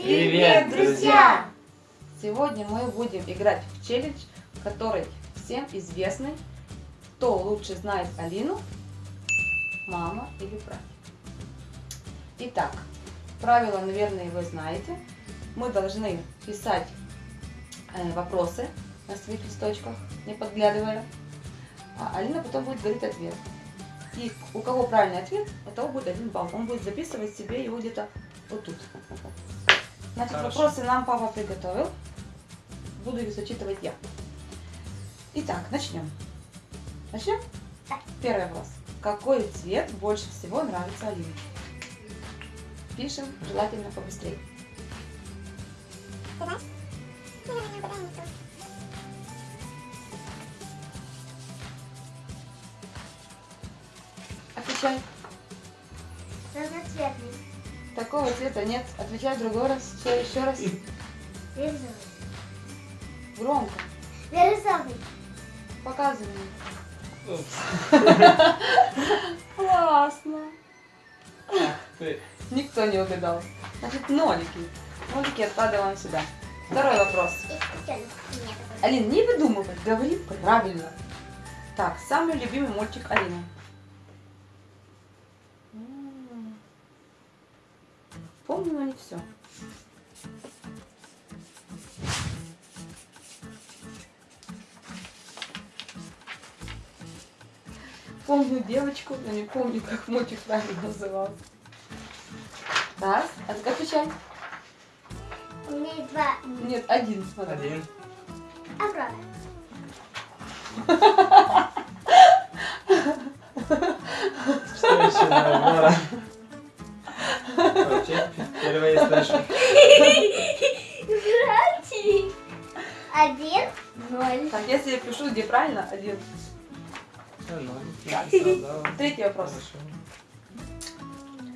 Привет, друзья! Сегодня мы будем играть в челлендж, который всем известный. Кто лучше знает Алину, мама или брат? Итак, правила, наверное, вы знаете. Мы должны писать э, вопросы на своих листочках, не подглядывая. А Алина потом будет говорить ответ. И у кого правильный ответ, у того будет один балл. Он будет записывать себе его где-то вот тут. Значит, Хорошо. вопросы нам папа приготовил. Буду их зачитывать я. Итак, начнем. Начнем? Первый вопрос. Какой цвет больше всего нравится Алине? Пишем, желательно побыстрее. Отвечай. Разноцветный. Такого цвета нет. Отвечай в другой раз. Еще, еще раз. Бирюзовый. Громко. Бирюзовый. Показывай. Классно. Никто не угадал. Значит, нолики. Нолики откладываем сюда. Второй вопрос. Алин, не выдумывай, говори правильно. Так, самый любимый мультик Алины. Помню, но не все. Помню девочку, но не помню, как мультик правильно назывался. Так, а ты отвечай. У меня два. Нет, один, смотри. Один. Аврора. Что еще на Аврора? Вообще, впервые слышу. Братик. Один. Ноль. Так, если я пишу, где правильно, один. Третий вопрос.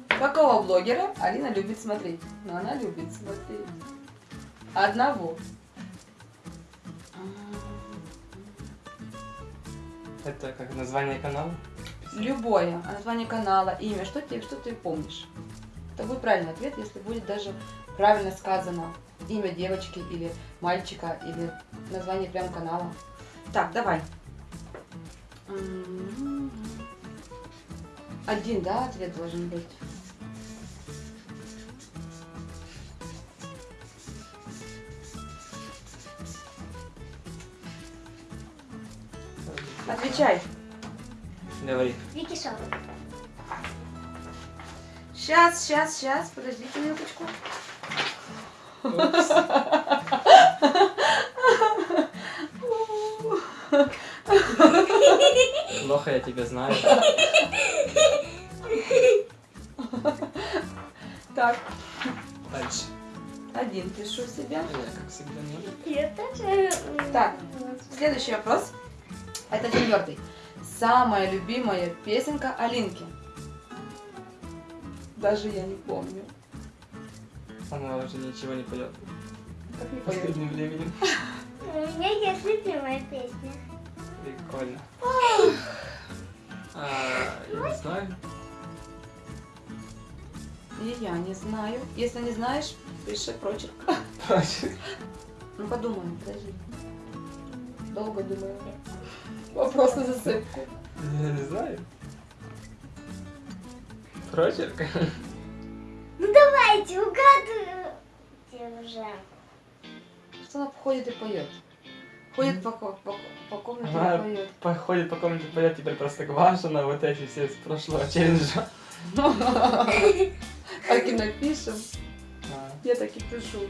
Какого блогера Алина любит смотреть? Ну, она любит смотреть. Одного. Это как название канала? Любое. А название канала, имя, что ты, что ты помнишь? Это будет правильный ответ, если будет даже правильно сказано имя девочки или мальчика, или название прям канала. Так, давай. Один, да, ответ должен быть. Отвечай. Говори. Вики Шоу. Сейчас, сейчас, сейчас, подождите минуточку. Плохо я тебя знаю. Так, Дальше. один пишу себе. Я, как всегда, не Я тоже. Так. Следующий вопрос. Это четвертый. Самая любимая песенка Алинки. Даже я не помню. Она уже ничего не поет. Как не В поет. последним временем. У меня есть любимая песня. Прикольно. А, я не знаю. И я не знаю. Если не знаешь, пиши прочерк. Ну подумай, подожди. Долго думаю. Вопрос на засыпку. Я не знаю. Прочерк? Ну давайте, угадывайте уже. Что она ходит и поет? Ходит по, по, по комнате Она и поет. походит по комнате, поет теперь просто Гвашина, вот эти все с прошлого челленджа. Так и напишем. Я так и пишу.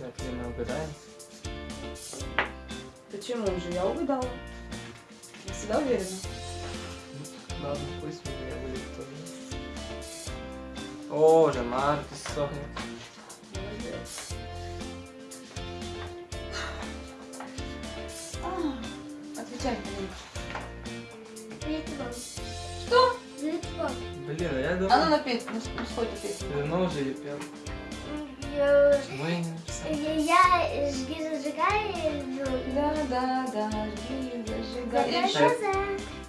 ну, мы угадаем. Почему же? Я угадала. Я всегда уверена. Ладно, пусть у меня будет тоже. О, уже Маркус сохнет. Отвечай. Что? Блин, а я А ну думал, напей, ну, ну ты давно уже ее пел. Я, Почему я не написал? я жги зажигай. Да, да, да, жги, зажигай. И Закрой еще?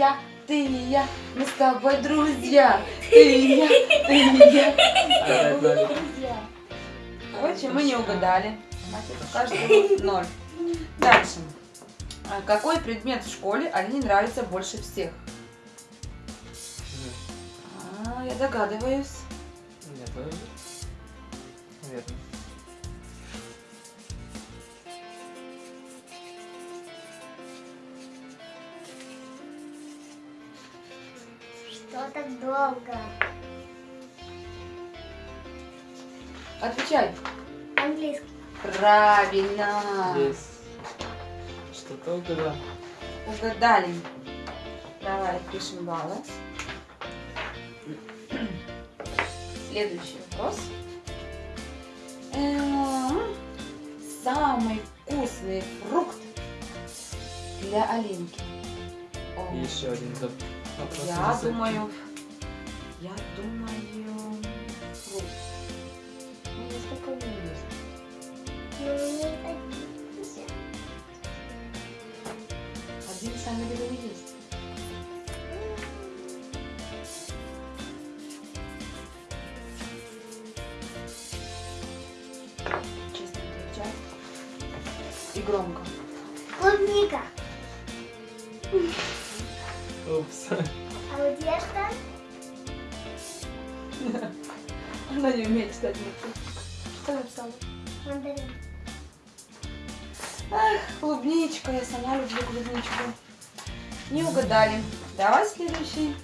Я, ты и я, мы с тобой друзья. Ты и я, ты и я, мы с тобой друзья. Короче, мы не угадали. Каждый ноль. Дальше. А Какой предмет в школе Алине нравится больше всех? А, я догадываюсь. Я тоже. Наверное. Долго? Отвечай. Английский. Правильно. Есть. Что-то угадал. Угадали. Давай пишем баллы. Следующий вопрос. Эм, Самый вкусный фрукт для Алинки. Еще один вопрос. Я думаю, думаю, фрукт. Ну, несколько у меня есть. Ну, не один. Один самый любимый есть. Честно отвечай. И громко. Клубника. Упс. Она не умеет читать буквы. Что написала? Мандарин. Клубничка, я сама люблю клубничку. Не угадали. Давай следующий.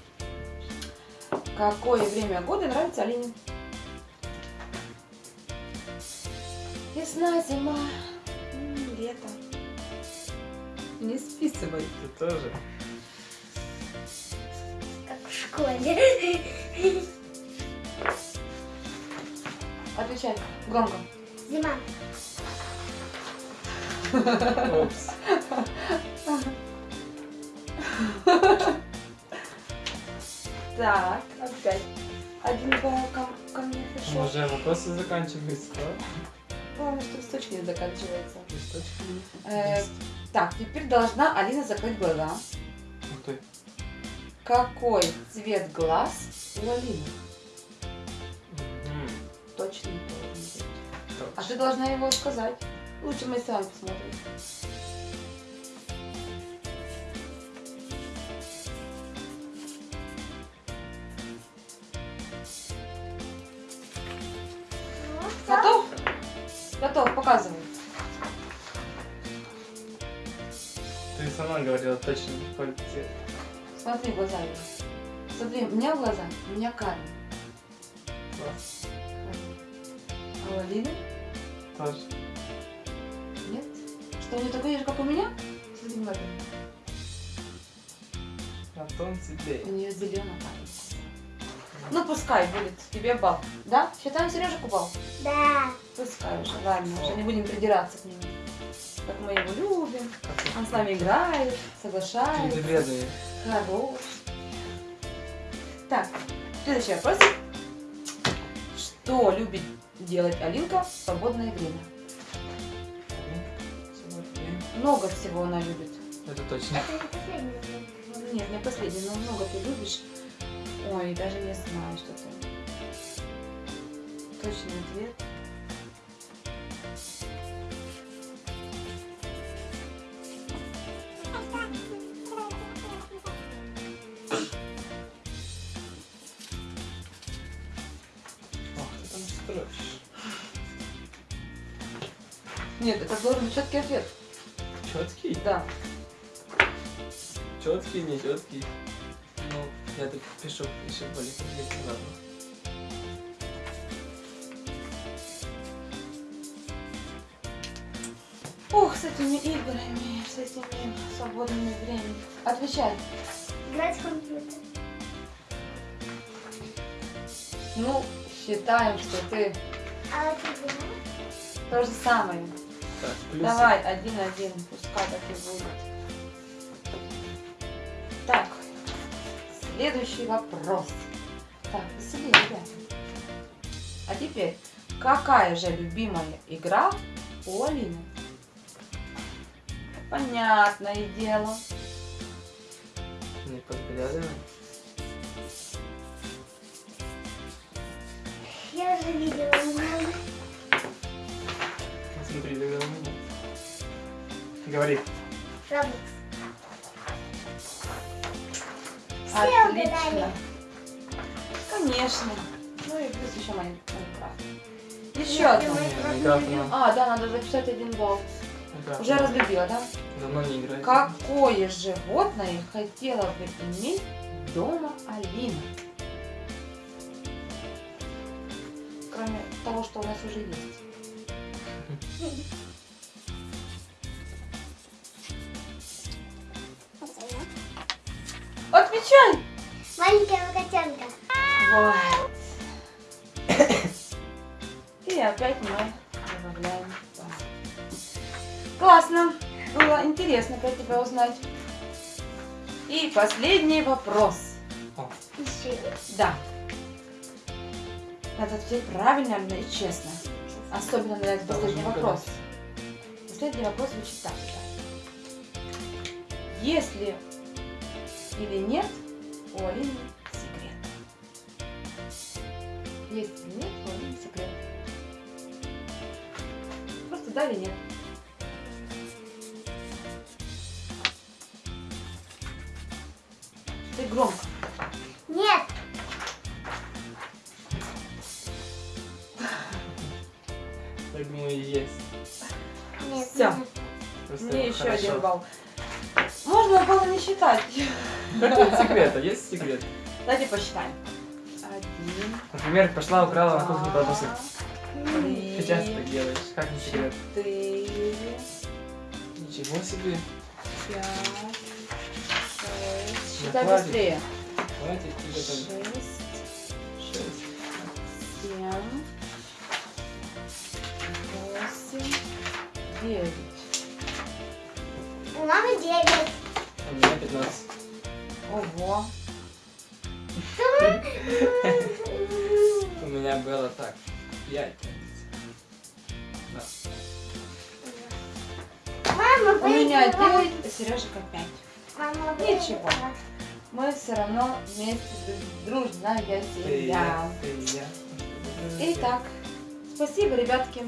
Какое время года нравится Алине? Весна, зима, лето. Не списывай. Ты тоже. Как в школе. Отвечай громко. Зима. Так, опять. Один балл ко, ко мне пришел. Уже вопросы заканчиваются, да? Главное, что листочки не заканчивается. Листочки Э, так, теперь должна Алина закрыть глаза. Ух ты. Какой цвет глаз у Алины? Точно не должен быть. А Точно. ты должна его сказать. Лучше мы сами посмотрим. Ну. Готов? Готов, показывай. Ты сама говорила точно какой цвет. Смотри в глаза его. Смотри, у меня глаза, у меня карие. Класс. А Алины? Тоже. Нет? Что, у нее такой же, как у меня? Смотри внимательно. На тон светлее. У нее зеленый карий. Ну, пускай будет тебе бал. Да? Считаем Сережику бал? Да. Пускай уже, ладно, уже не будем придираться к нему. Как мы его любим. Он с нами играет, соглашается. Бедные. Хорош. Так, следующий вопрос. Что любит делать Алинка в свободное время? Много всего она любит. Это точно. Это не последний вопрос. Нет, не последний, но много ты любишь. Ой, даже не знаю, что ты. Точный ответ. Ох, ты там строишь. Нет, это должен быть четкий ответ. Четкий? Да. Четкий, не четкий. Ну, я тут пишу еще более конкретно, ладно. Ух, с этими играми, с этими свободными временем. Отвечай. Играть в компьютер. Ну, считаем, что ты А ты знаешь? то же самое. Так, плюсы. Давай, один-один, пускай так и будет. Так, следующий вопрос. Так, веселее, ребята. А теперь, какая же любимая игра у Алины? Понятное дело. Не подглядывай. Я уже видела Смотри, доверил меня. Говори. Roblox. Все Отлично. угадали. Конечно. Ну и плюс еще Mine- Minecraft. Еще одно. А, да, надо записать один балл. Minecraft Уже разлюбила, да? Давно не играет. Какое животное хотела бы иметь дома Алина? Кроме того, что у нас уже есть. Отвечай! Маленькая котенка. Вот. И опять мы добавляем. Классно. Было интересно про тебя узнать. И последний вопрос. Еще. Да. Надо ответить правильно и честно. Особенно Да, последний вопрос. Последний вопрос звучит так. Есть ли или нет у Алины секрет? Есть или нет у Алины секрет? Просто да или нет? Ты громко. Так думаю, есть. Просто Мне еще хорошо. один балл. Можно было не считать. Какой секрет? А есть секрет? Давайте посчитаем. Один, Например, пошла, украла на кухне колбасы. три, Ты часто так делаешь. Как не секрет? четыре, Ничего себе. пять, шесть. Считай быстрее. Хватит тебе Шесть, там. Шесть. 9. У мамы девять. А у меня 15. Ого. У меня было так, пять. Мама, У меня девять. а Сережка пять. Ничего. Мы все равно вместе дружная семья. Итак, спасибо, ребятки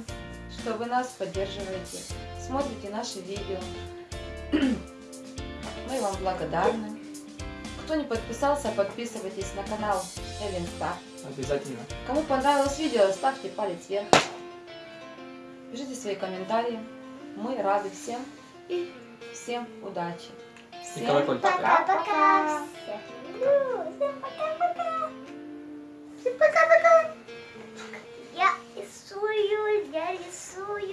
что вы нас поддерживаете, смотрите наши видео. Мы вам благодарны. Кто не подписался, подписывайтесь на канал Эллен Стар. Обязательно. Кому понравилось видео, ставьте палец вверх. Пишите свои комментарии. Мы рады всем. И всем удачи. Всем пока-пока. Всем пока-пока. Всем пока-пока. Я рисую, я рисую.